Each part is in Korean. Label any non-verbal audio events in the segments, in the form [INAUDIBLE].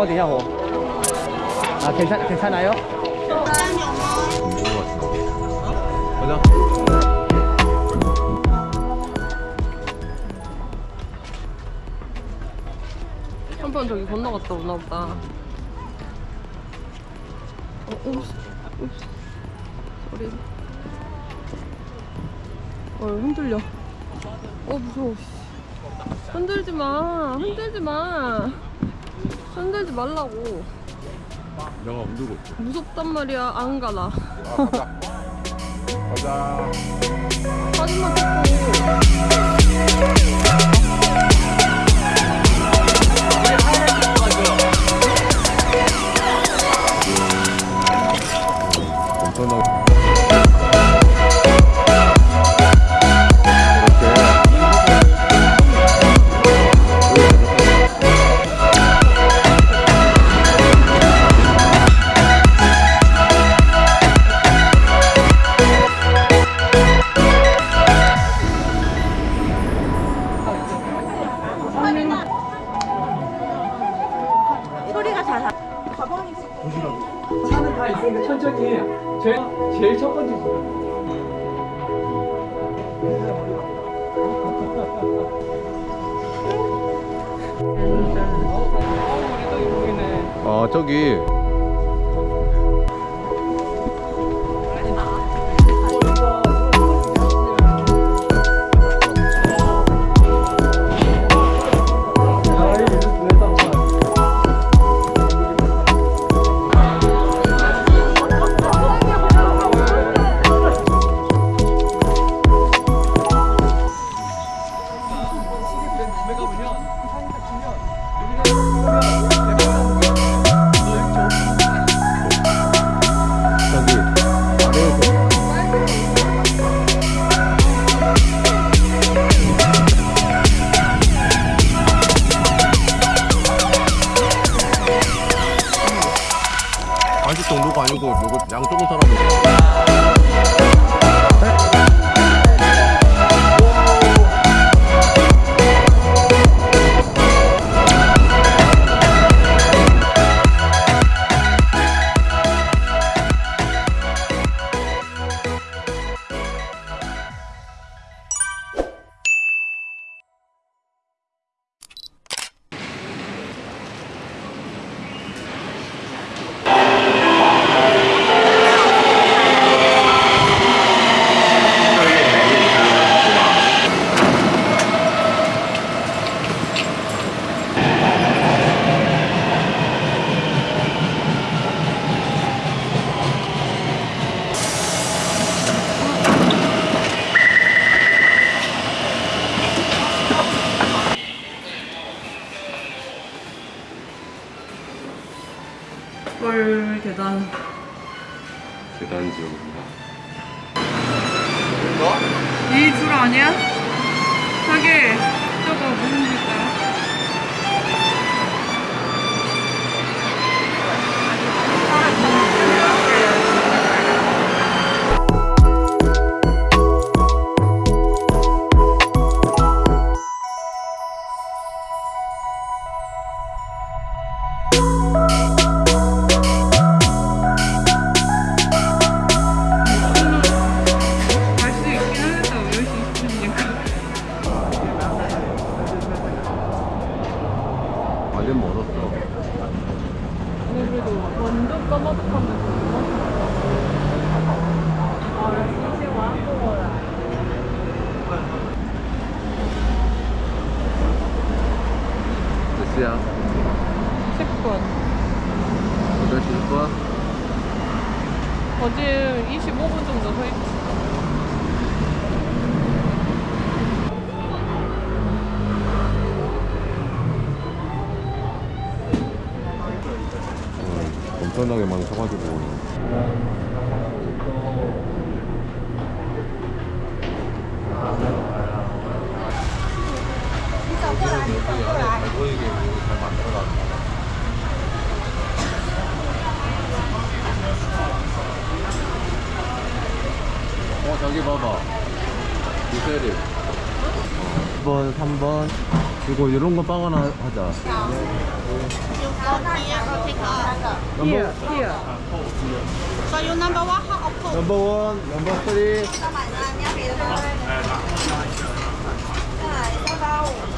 어디냐 호? 아 괜찮 괜찮아요? 가자. 한 번 저기 건너갔다 오나 보다. 어, 옵스, 옵스. 소리. 어, 흔들려. 어, 무서워. 씨. 흔들지 마. 흔들지 마. 흔들지 말라고. 내가 흔들고 있어. 무섭단 말이야. 안 가나. 아, 가자. 가자. 사진만 찍고. 엄청 있으니까 천천히 해. 제일 제일 첫 번째 집. 아. 저기. 여기 안에 잘 보이게 잘 만들어놨다. 어, 저기 봐봐. 미세리. 2번, 3번. 그리고 이런 거 빵 하나 하자. Number, here, here. So you number one, how of Number one, number three. 再来，再来五。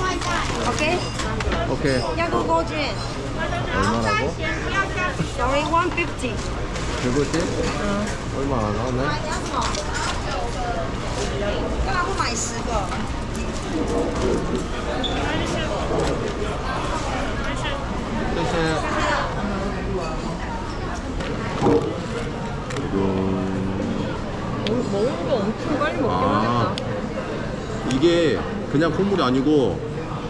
外带。 okay, 오케이. 야구 고준. 얼마라고? Sorry, 150. 그거지? 얼마 안 하네? 干嘛不买十个？ 뜻이 음, 먹는 거 엄청 빨리 먹긴 아. 하겠다. 이게 그냥 콩물이 아니고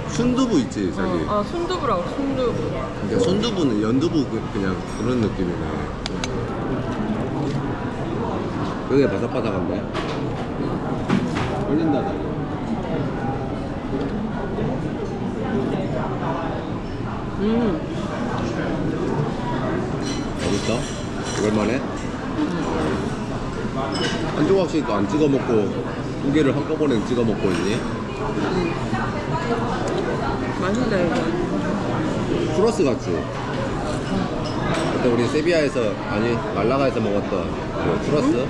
순두부 있지 자기 아, 순두부라고, 순두부. 근데 순두부는 연두부 그- 그냥 그런 느낌이네 그게 바삭바삭한데 걸린다 나 음. 어딨어? 오랜만에? 한 조각씩 안 찍어 먹고 두 개를 한꺼번에 찍어 먹고 있니? 맛있다, 이거. 플러스 같지? 그때 우리 세비야에서 아니 말라가에서 먹었던 그 플러스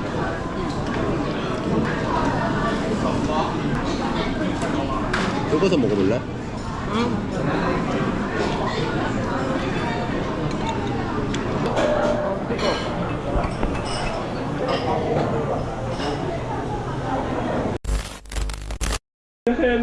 뜯어서 먹어볼래?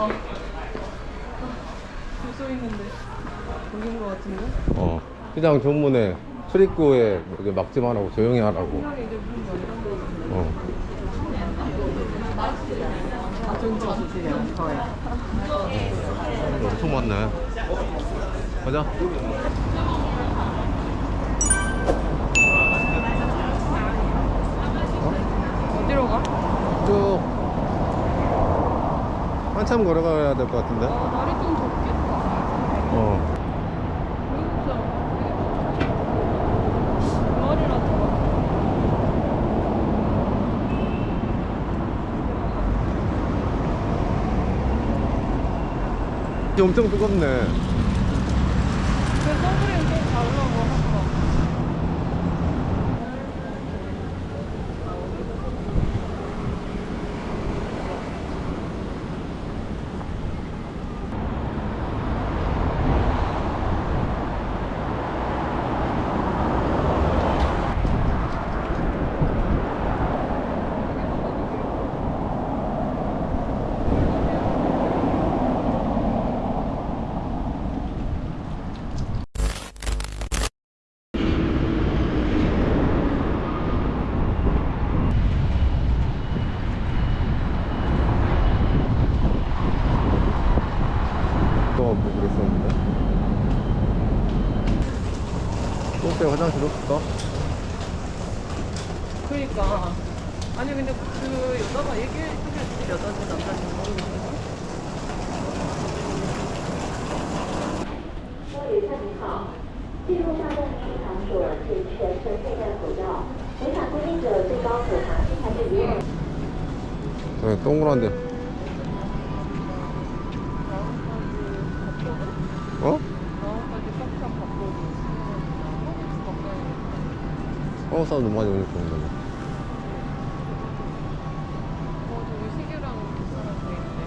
아. 줄서 있는데. 여긴 거 같은데? 어. 시장 정문에 출입구에 막지 말라고 조용히 하라고 어. 저요. 엄청 많네 가자 어 디로 가? 쭉 한참 걸어가야 될 것 같은데 아, 날이 좀 덥겠다. 어. 엄청 뜨겁네 그 선크림 좀 바르라고 하더라고. 또 뭐 그랬었는데 화장실 없 한국 사람들 많이 오니까 근데. 어, 있네.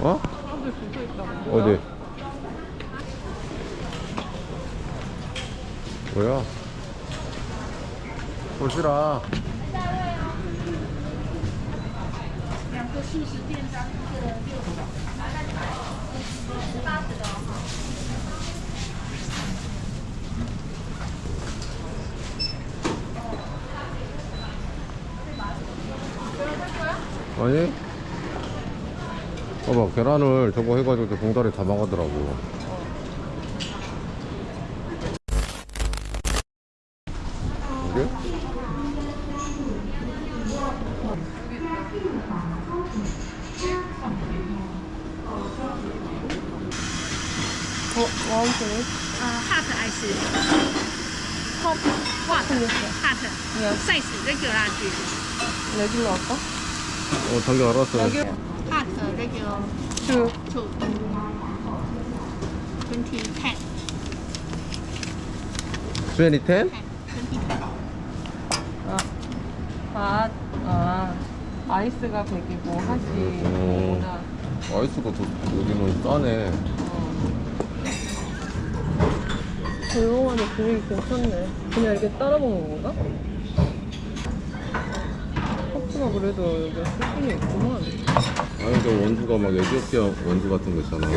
어? 사람들 줄서 있다고. 어디? 뭐야? 보시 라. 아니? 봐봐 계란을 저거 해가지고 봉다리 담아가더라고 이게? 어, 와운트네. 아, 하트 아이스. 하트. 하트. 하트. 사이즈 레귤라 주. 레귤러 할까? 어 자기 알았어 여기 하트 레귤 주. 주. 20 10. 2010? 아, 아, 아, 아이스가 100이고 핫이 오. 100보다 아이스가 더 여기는 싸네 조용하니 분위기 괜찮네. 그냥 이렇게 따라 먹는 건가? 커프가 그래도 여기 수준이 있구만. 아니 저 원두가 막 에티오피아 원두 같은 거 있잖아.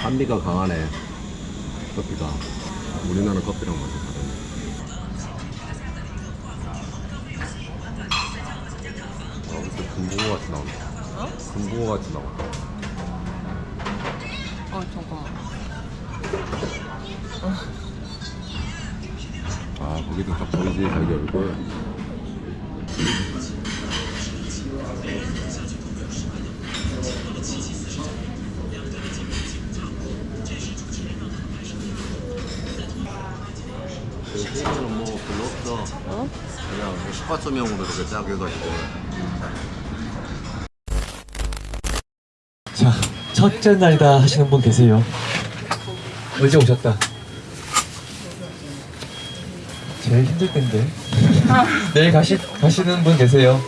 산미가 강하네. 커피가. 우리나라 커피랑 맛이 다르네. 아 무슨 금붕어 같이 나온다 어? 금붕어 같이 나온다 보이지 자기 얼굴 세계는 뭐 별로 없어 어? 그냥 뭐 스파소명으로 이렇게 쫙 해가지고 자, 첫째 날이다 하시는 분 계세요? 언제 오셨다? 제일 힘들 텐데. [LAUGHS] 내일 가시, 가시는 분 계세요?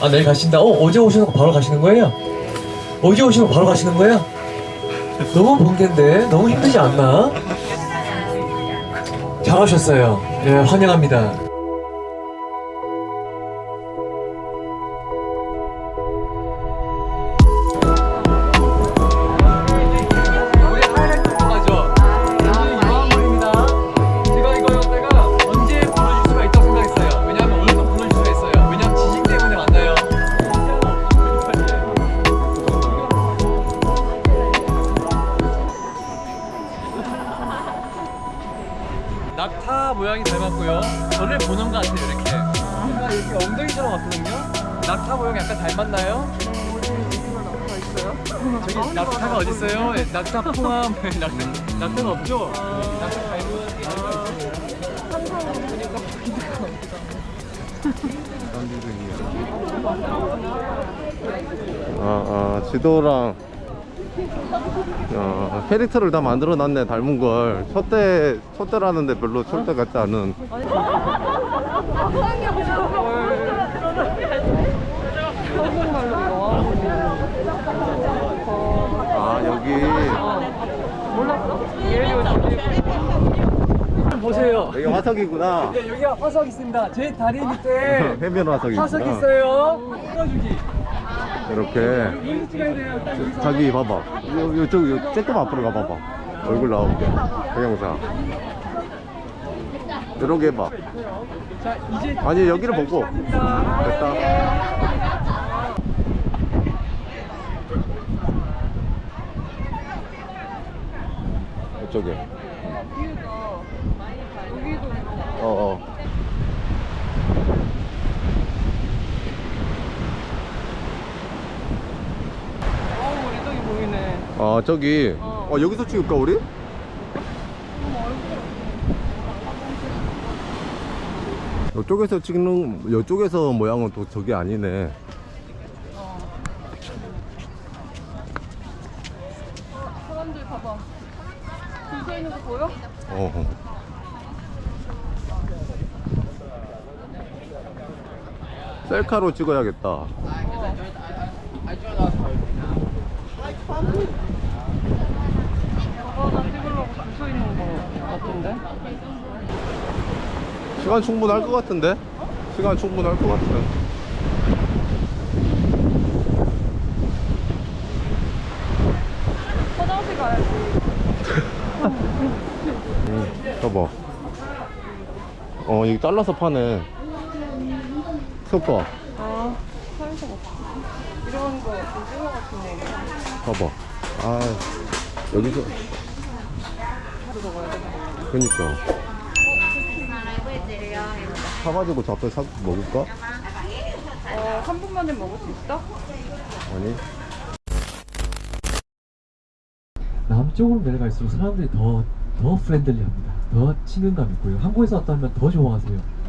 아, 내일 가신다? 어, 어제 오시는 거 바로 가시는 거예요? 어제 오시는 거 바로 가시는 거예요? 너무 번개인데? 너무 힘들지 않나? 잘하셨어요. 예, 환영합니다. 지도랑 아, 캐릭터를 다 만들어 놨네 닮은 걸 첫대 첫대라는데 별로 첫대 같지 않은 아 여기 보세요. 여기 화석이구나 네, 여기가 화석 있습니다. 제 다리 밑에 [LAUGHS] 해변 화석이구나 화석 있어요. 찍어주기. 이렇게. 자기 봐봐 요, 요쪽 요, 조금 앞으로 가봐봐 얼굴 나오게 동영상 이렇게 해봐 아니 여기를 보고. 됐다 이쪽에 뷰가 여기도 있고. 어, 어. 어우, 이쪽이 보이네. 아, 저기. 어. 어, 여기서 찍을까, 우리? 이쪽에서 찍는, 이쪽에서 모양은 또 저게 아니네. 사람들 봐봐. 줄 서 있는 거 보여? 어. 셀카로 찍어야겠다. 저 시간 충분할 것 같은데? 시간 충분할 것 같아. 화장실 가야지. 응, 봐봐. 어, 이거 잘라서 파네. 소파, 아, 사에서 먹자. 이런 거 오징어 같은 거. 봐봐. 아, 여기서. 그니까. 사가지고 잡배 사, 먹을까? 어, 한 분만에 먹을 수 있어? 아니. 남쪽으로 내려갈수록 사람들이 더, 더 프렌들리합니다. 더 친근감 있고요. 한국에서 왔다면 더 좋아하세요.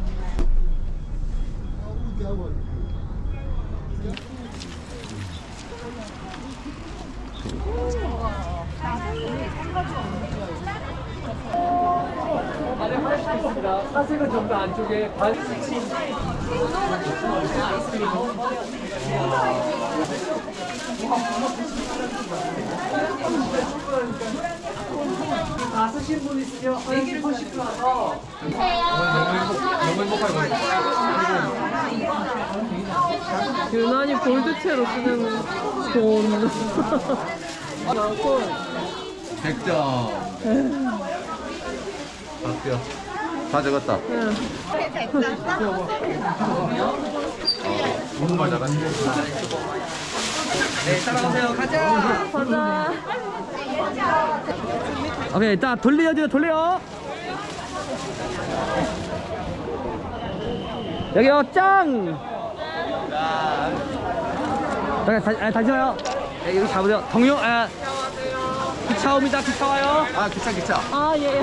안에 훨씬 있습니다. 사색은 전부 안쪽에 반다 쓰신 분 있으면 나서 너무 행복하게 유난히 볼드체로 쓰는 돈. 아, 나돈 100점. 박뼈. 다 적었다. 정말 잘하네. 가자. 오케이, 자 돌려줘요, 돌려. 여기요, 짱. 잠깐, 다시, 아, 다시 와요. 네, 여기 잡으세요. 동영, 아, 기차 옵니다. 기차 와요. 아, 기차, 기차. 아, 예.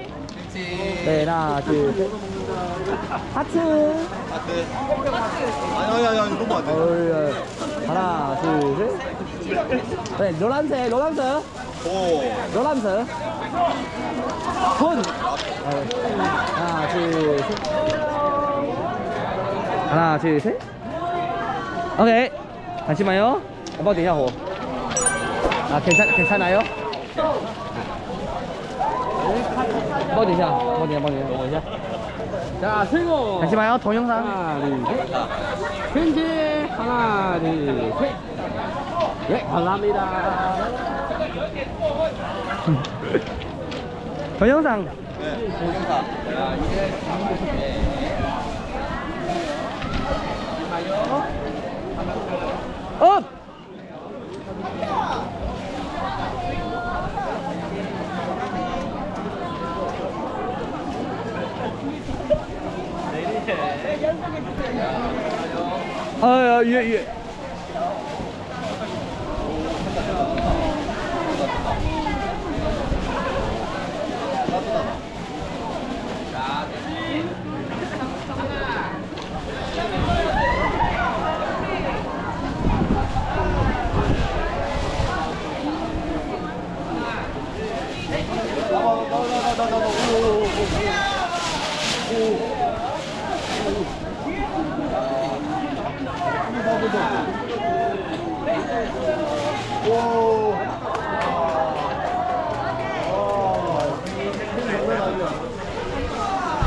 네, 하나, 둘, 셋. 하트. 하트. 아니, 아니, 아니, 너무 안 돼. 어, 하나, 둘, 셋. 네, 노란색, 노란색. 오. 노란색. 손. 하나, 둘, 셋. 하나, 둘, 셋. 오케이. 잠시만요. 한번 되냐고. 아, 괜찮, 괜찮아요? 뭐 되냐? 뭐 되냐? 뭐 되냐? 뭐 되냐? 자, 세고 잠시만요. 동영상. 하나, 둘, 셋. 편지 하나, 둘, 셋. [LAUGHS] 네, 감사합니다. 동영상. 업! 아, 예, 예.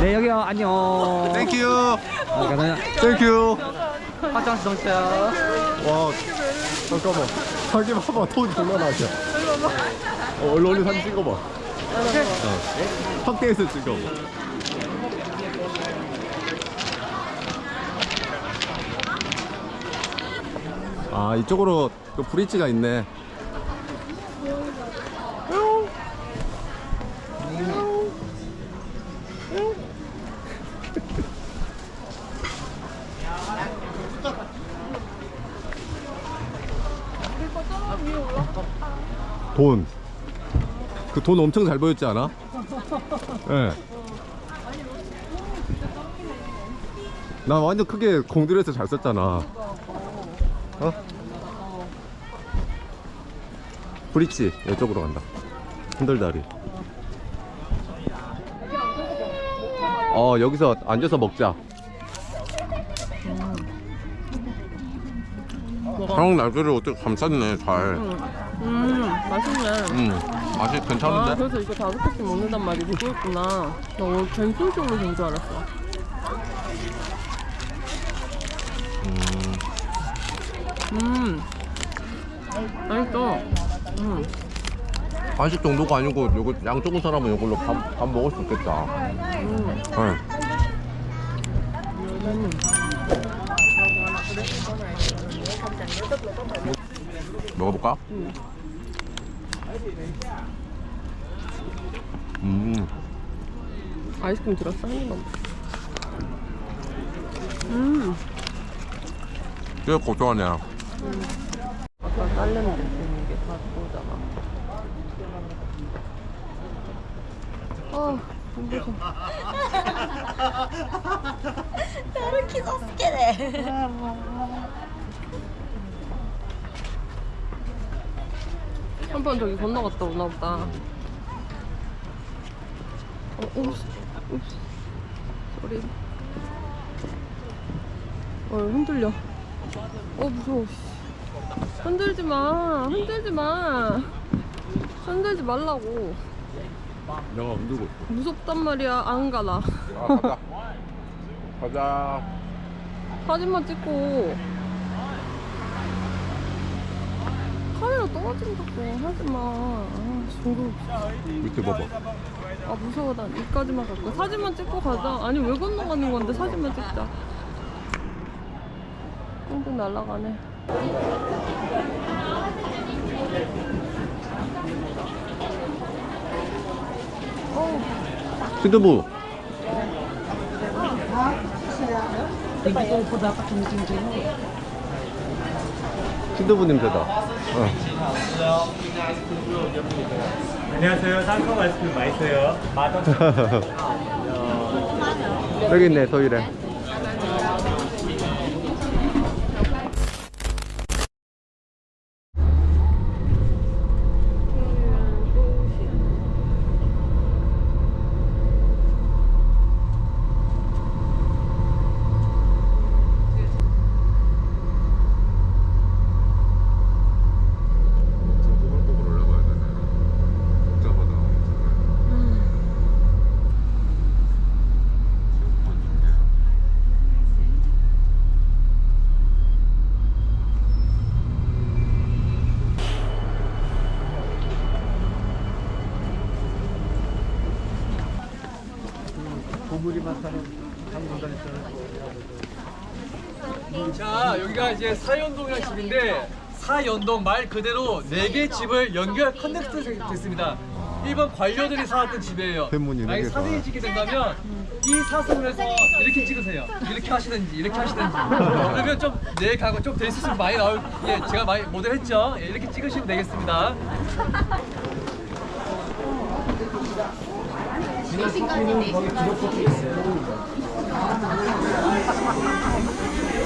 네 여기요. 안녕. Thank you 감사합니다 thank you 화장실 정차야 와 잠깐만. 자기 봐봐. 톤 장난 아니야 어, 얼른 얼른 사진 찍어봐. 어. 확대해서 찍어봐 아 이쪽으로 또 bridge가 있네 돈. 그 돈 엄청 잘 보였지 않아? 예. 나 완전 크게 공들여서 잘 썼잖아. 브릿지 이쪽으로 간다. 흔들다리. 어 여기서 앉아서 먹자. 한국 날개를 어떻게 감쌌네 잘. 음, 맛있네. 음 맛이 아, 괜찮은데? 그래서 이거 다섯 개씩 먹는단 말이 그거였구나. 나 오늘 갱소식으로 된줄 알았어. 음. 맛있어. 음. 한식 정도가 아니고 요거 양 적은 사람은 이걸로 밥, 밥 먹을 수 있겠다. 음. 네. 먹어볼까? 음, 아이스크림 들었어? 음. 꽤 고소하네. 아까 딸내미 느끼는 게 바꾸잖아. 아, 힘들어. 歩きそすけで 한 번 저기 건너갔다 오나 보다. 어, 옵스, 옵스. 소리. 어, 흔들려. 어, 무서워. 씨. 흔들지 마. 흔들지 마. 흔들지 말라고. 내가 흔들고. 무섭단 말이야. 안 가나. 아, 가자. 가자. 사진만 찍고. 카메라 떨어진다고 하지 마. 아, 중국. 밑에 봐봐. 아 무서워 난 여기까지만 갈거 사진만 찍고 가자 아니 왜 건너가는 건데 사진만 찍자 꽁꽁 날아가네 시드부. 시드부 냄새다. 어. 안녕하세요. 상큼 아이스크림 맛있어요. [LAUGHS] 여기 있네, 토일에. 꼬불꼬불 올라가야 되네. 복잡하다. 체육관 중계. 자 여기가 이제 사연동이라는 집인데 사연동 말 그대로 네 개 집을 연결 커넥트 됐습니다. 일본 관료들이 살았던 집이에요. 팬문이 네 만약에. 사진을 찍게 된다면 이 사슴에서 이렇게 찍으세요. 이렇게 하시든지 이렇게 하시든지. 그러면 좀내 가고 좀 데이스수 많이 나올 예 제가 많이 모델했죠. 예, 이렇게 찍으시면 되겠습니다.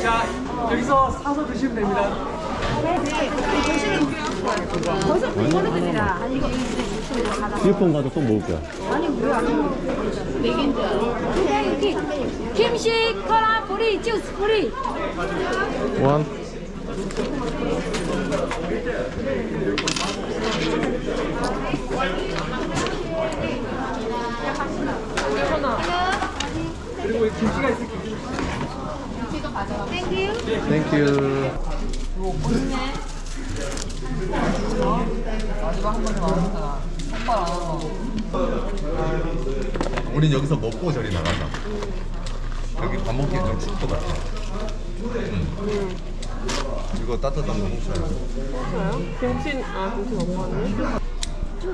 자 여기서 사서 드시면 됩니다. 휴대폰 가서 또 먹을 거야. 김식 코라 뿌리 주스 뿌리 원. Thank you. 마지막 한 번더 나왔잖아. 한발 안 하고. 우린 여기서 먹고 저리 나가자. 여기 밥 먹기 좀춥것 같아. 응. 이거 따뜻한 거 먹자. 저요? 김치, 아, 김치 먹고 왔네? 왜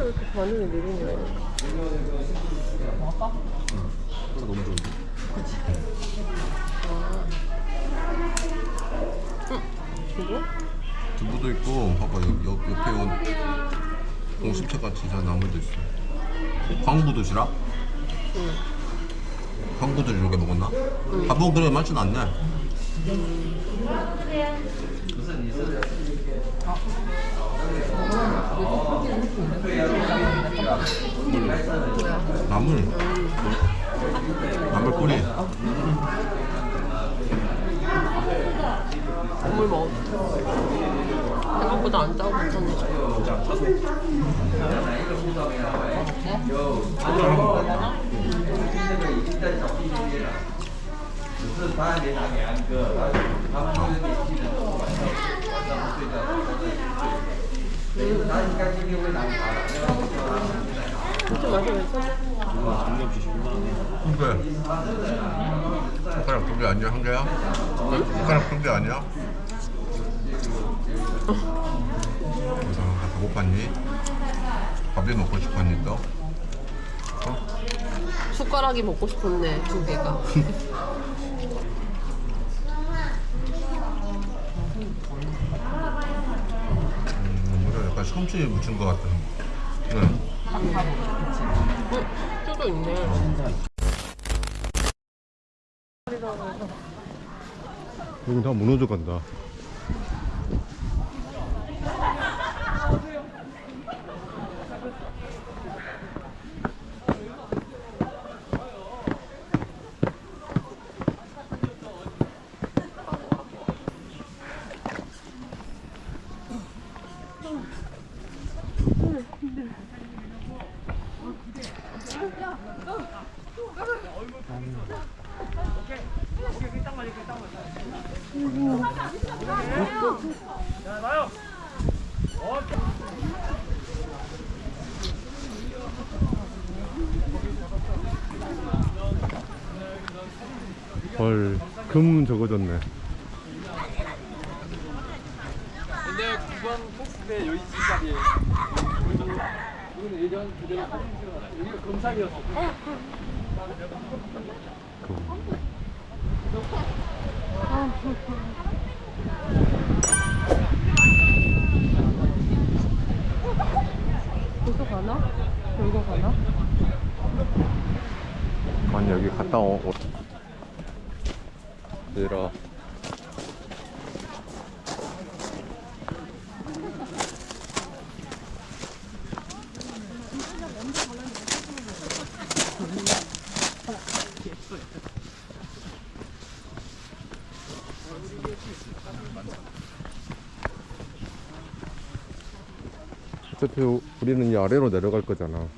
이렇게 반응이 느리냐. 먹을까? 진짜 너무 좋은데. 이거? 두부도 있고, 봐봐 옆, 옆, 옆에 온 공심채 같이 저 나물도 있어. 광부 도시락? 응. 광부들 이렇게 먹었나? 밥은 그래 맛은 안 나. 나물. 나물 뿌리. 국물 먹어. 생각보다 안 짜고 괜찮네. 진짜 맛이 괜찮아. 그래. 숟가락 두개 아니야? 한 개야? 숟가락 두개 아니야? 그래서 다 고팠니? 밥이 먹고 싶었니 또? 숟가락이 먹고 싶었네, 두 개가. 음, 뭐라 약간 솜씨 묻힌 것 같은. 네. 응, 쭈도 있네. 여기 다 무너져 간다. 헐, 금 적어졌네. 근데 9번 포스 때 여기 진짜리에요. 이거는 예전 그대로 사진 찍어놨어요. 여기가 검사이어서. 벌써 가나? 결과 가나? 아니 여기 갔다 오. 오- 얘들아. 어차피 우리는 이 아래로 내려갈 거잖아.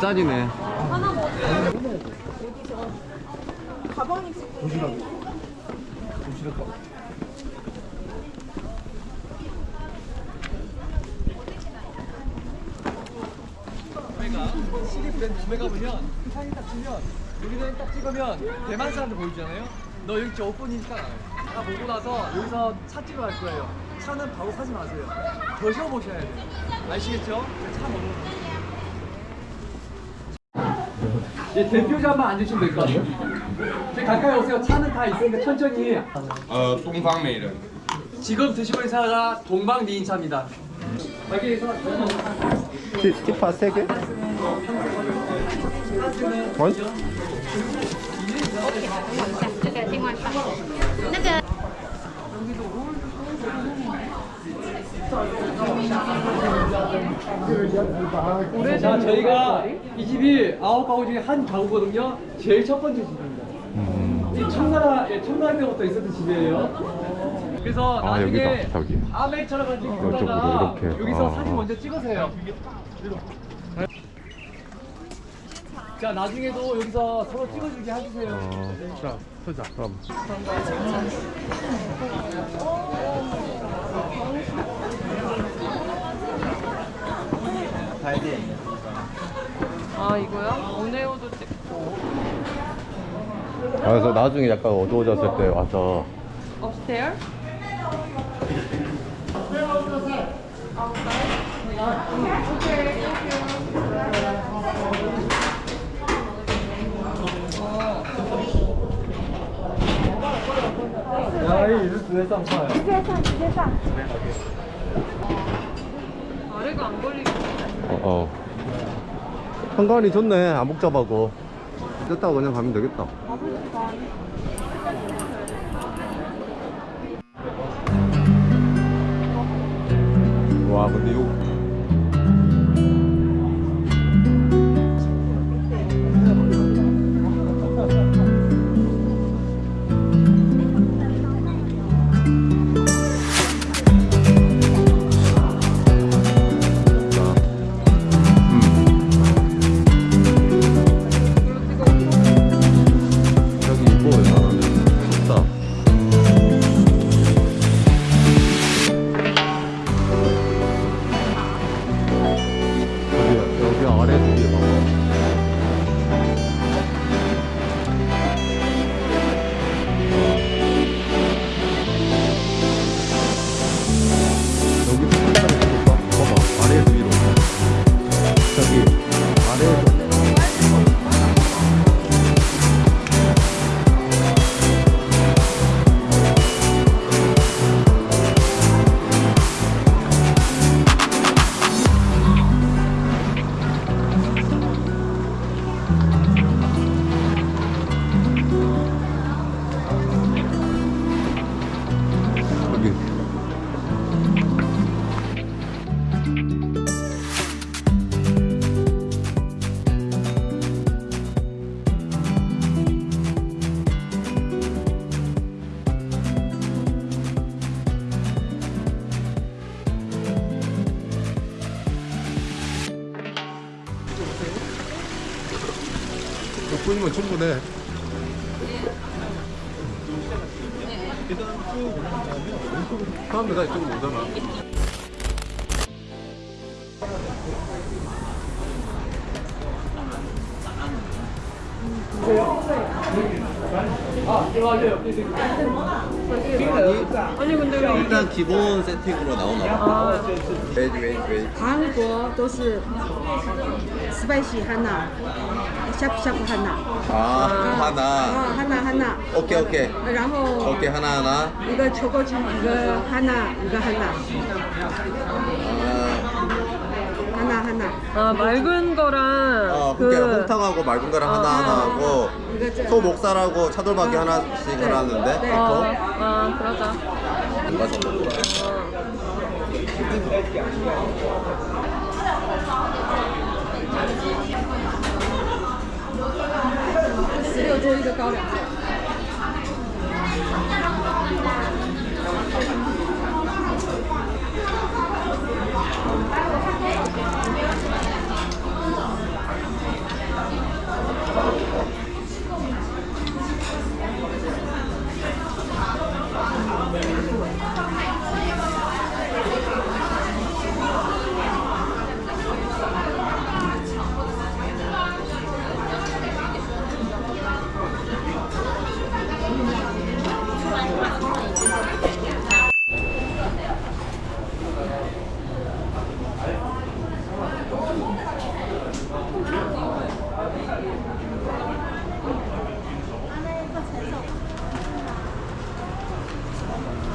좀 반짜리네. CD 브랜드 구매 가보면 사진 딱 치면 여기서 딱 찍으면 대만 사람들 보이잖아요. 너 여기 저 오픈이니까 다 보고 나서 여기서 차 찍으러 갈 거예요. 차는 바로 사지 마세요. 더 쉬어보셔야 돼요. 아시겠죠? 차 거. 예, 대표자만 앉으시면 될 것 같아요. 제 가까이 오세요. 차는 다 있으니까 천천히. 어, 동방 메일은. 지금 드시는 차가 동방 니인차입니다. 여기에서 스티파 3개? 원? 자, 저희가 이 집이 아홉 가구 중에 한 가구거든요. 제일 첫 번째 집입니다. 이 청나라, 예, 청나라 때부터 있었던 집이에요. 그래서 아, 나중에 여기다, 저기. 아메처럼 가지고 이쪽으로 그러다가 이렇게. 여기서 아. 사진 먼저 찍으세요. 자, 나중에도 여기서 서로 찍어주게 해주세요. 자, 서자, 그럼. 아 이거요? 오네오도 찍고. 아, 그래서 나중에 약간 어두워졌을 때 와서. 업스테어? 아래가 안 걸리고. 네 어, 어. 현관이 좋네, 안 복잡하고. 뜯다가 그냥 가면 되겠다. 와, 근데 요. 여 충분해. 사람들 다 이쪽으로 오잖아. 아, 들어가세요. 아니 근데 왜 일단 기본 세팅으로 나오나 봐. 웨이트 웨이트 웨이트. 韩国都是 spicy 하나, 샤프샤프 하나. 아 어, 하나. 하나 하나. 오케이 오케이. 然后 오케이 하나 하나. 이거 초코칩 이거 하나, 이거 하나. 아, 하나 하나. 아 맑은 거랑 어, 그 홍탕하고 맑은 거랑 하나 하나 하고 이거 저- 소 목살하고 차돌박이 하나씩 하라는데. 네. 어, 또아 그러자 누가 十六桌一个高粱肉。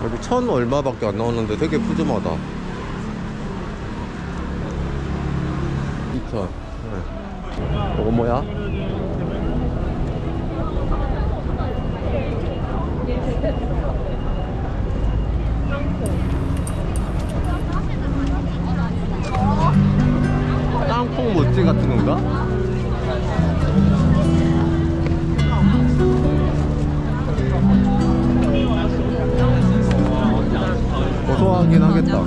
여기 천 얼마밖에 안 나오는데 되게 푸짐하다 2천 네. 이거 뭐야? 땅콩 모찌 같은 건가? 고소하긴 하겠다.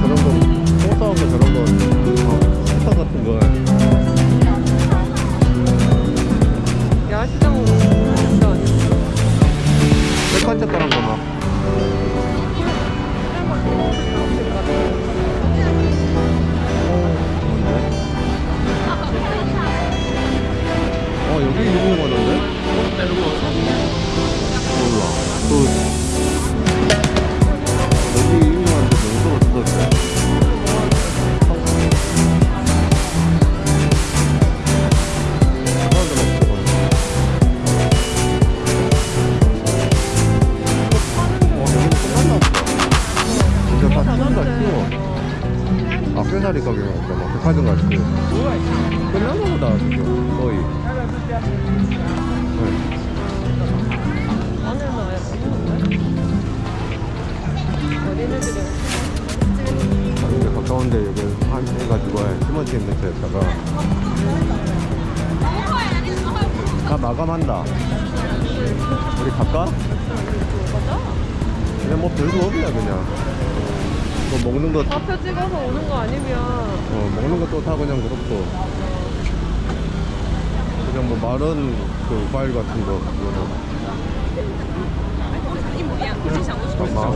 저런 거, 고소한 거 저런 거, 어, 스타 같은 거. 야시장으로 진짜 아니야? 색깔색깔한 거 막. 먹는 거 좌표 찍어서 오는 거 아니면. 어, 먹는 것도 다 그냥 그렇고. 그냥 뭐 마른 그 과일 같은 거 그거는. 잠깐만